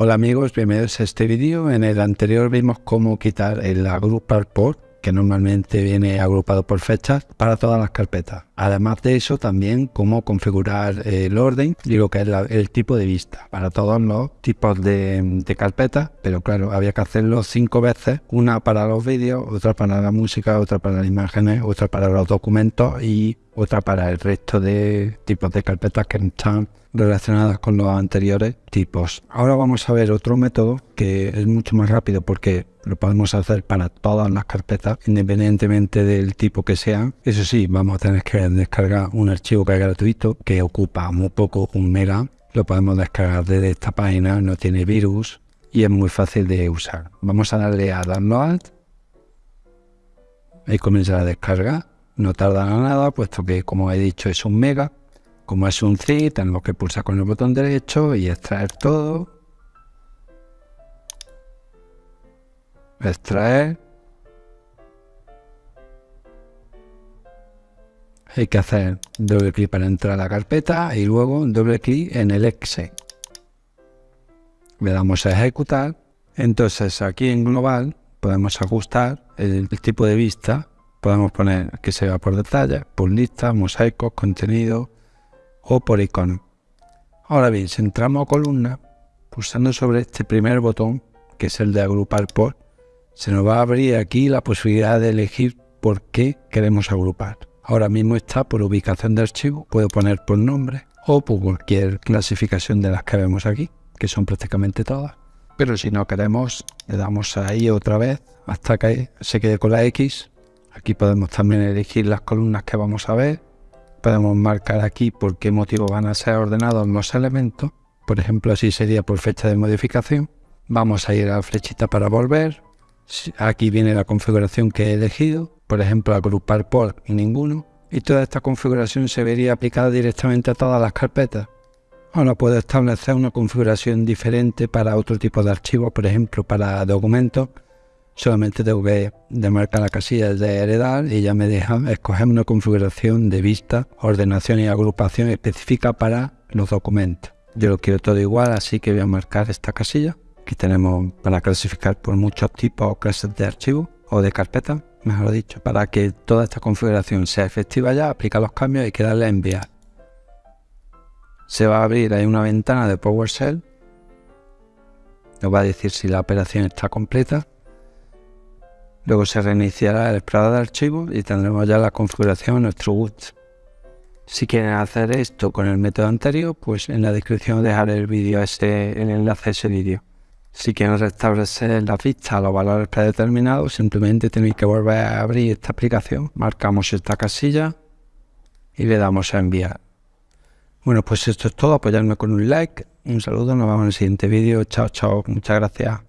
Hola amigos, bienvenidos a este vídeo. En el anterior vimos cómo quitar el agrupar por, que normalmente viene agrupado por fechas, para todas las carpetas. Además de eso, también cómo configurar el orden y lo que es el tipo de vista para todos los tipos de, de carpetas. Pero claro, había que hacerlo cinco veces, una para los vídeos, otra para la música, otra para las imágenes, otra para los documentos y otra para el resto de tipos de carpetas que están relacionadas con los anteriores tipos. Ahora vamos a ver otro método que es mucho más rápido porque lo podemos hacer para todas las carpetas independientemente del tipo que sean. Eso sí, vamos a tener que descargar un archivo que es gratuito que ocupa muy poco, un mega. Lo podemos descargar desde esta página, no tiene virus y es muy fácil de usar. Vamos a darle a download y comenzar a descargar no tarda nada, puesto que, como he dicho, es un mega. Como es un zip, tenemos que pulsar con el botón derecho y extraer todo. Extraer. Hay que hacer doble clic para entrar a la carpeta y luego doble clic en el exe. Le damos a ejecutar. Entonces aquí en global podemos ajustar el tipo de vista Podemos poner que se va por detalle, por lista, mosaicos, contenido o por icono. Ahora bien, si entramos a columna, pulsando sobre este primer botón, que es el de agrupar por, se nos va a abrir aquí la posibilidad de elegir por qué queremos agrupar. Ahora mismo está por ubicación de archivo, puedo poner por nombre o por cualquier clasificación de las que vemos aquí, que son prácticamente todas. Pero si no queremos, le damos ahí otra vez hasta que se quede con la X Aquí podemos también elegir las columnas que vamos a ver. Podemos marcar aquí por qué motivo van a ser ordenados los elementos. Por ejemplo, así sería por fecha de modificación. Vamos a ir a la flechita para volver. Aquí viene la configuración que he elegido. Por ejemplo, agrupar por ninguno. Y toda esta configuración se vería aplicada directamente a todas las carpetas. Ahora puedo establecer una configuración diferente para otro tipo de archivos, por ejemplo, para documentos solamente tengo que demarcar la casilla de heredar y ya me deja escoger una configuración de vista, ordenación y agrupación específica para los documentos. Yo lo quiero todo igual, así que voy a marcar esta casilla. Aquí tenemos para clasificar por muchos tipos o clases de archivos o de carpetas, mejor dicho. Para que toda esta configuración sea efectiva ya, aplica los cambios y que darle a enviar. Se va a abrir ahí una ventana de PowerShell. Nos va a decir si la operación está completa Luego se reiniciará el explorador de archivos y tendremos ya la configuración en nuestro gusto. Si quieren hacer esto con el método anterior, pues en la descripción dejaré el vídeo ese, el enlace a ese vídeo. Si quieren restablecer la vista a los valores predeterminados, simplemente tenéis que volver a abrir esta aplicación, marcamos esta casilla y le damos a enviar. Bueno, pues esto es todo, apoyarme con un like, un saludo, nos vemos en el siguiente vídeo, chao chao, muchas gracias.